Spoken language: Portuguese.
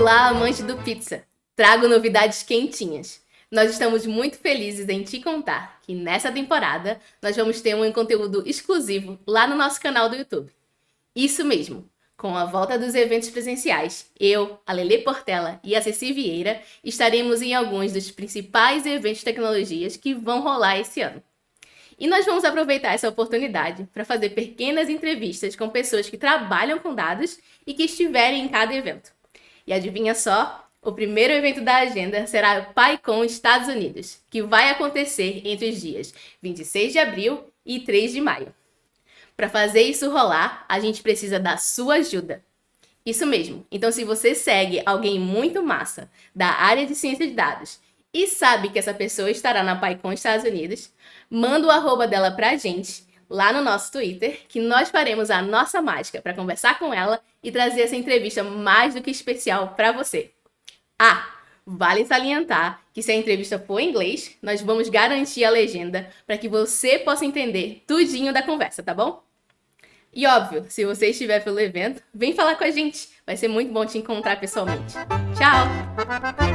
Olá, amante do pizza! Trago novidades quentinhas. Nós estamos muito felizes em te contar que nessa temporada nós vamos ter um conteúdo exclusivo lá no nosso canal do YouTube. Isso mesmo, com a volta dos eventos presenciais, eu, a Lele Portela e a Ceci Vieira estaremos em alguns dos principais eventos de tecnologias que vão rolar esse ano. E nós vamos aproveitar essa oportunidade para fazer pequenas entrevistas com pessoas que trabalham com dados e que estiverem em cada evento. E adivinha só? O primeiro evento da agenda será o PyCon Estados Unidos, que vai acontecer entre os dias 26 de abril e 3 de maio. Para fazer isso rolar, a gente precisa da sua ajuda. Isso mesmo. Então, se você segue alguém muito massa da área de ciência de dados e sabe que essa pessoa estará na PyCon Estados Unidos, manda o arroba dela pra gente lá no nosso Twitter, que nós faremos a nossa mágica para conversar com ela e trazer essa entrevista mais do que especial para você. Ah, vale salientar que se a entrevista for em inglês, nós vamos garantir a legenda para que você possa entender tudinho da conversa, tá bom? E óbvio, se você estiver pelo evento, vem falar com a gente. Vai ser muito bom te encontrar pessoalmente. Tchau!